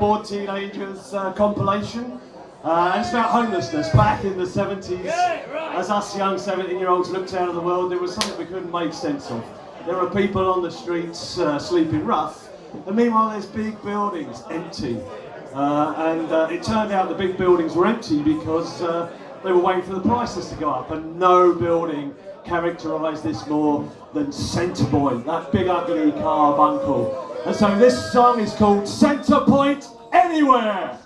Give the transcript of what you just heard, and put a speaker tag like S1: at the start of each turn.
S1: Bored Teenagers uh, compilation. Uh, and it's about homelessness. Back in the 70s, as us young 17 year olds looked out of the world, there was something we couldn't make sense of. There are people on the streets uh, sleeping rough, and meanwhile there's big buildings empty. Uh, and uh, it turned out the big buildings were empty because uh, they were waiting for the prices to go up, and no building characterised this more than Centrepoint, that big ugly carbuncle. And so this song is called Centre Point Anywhere.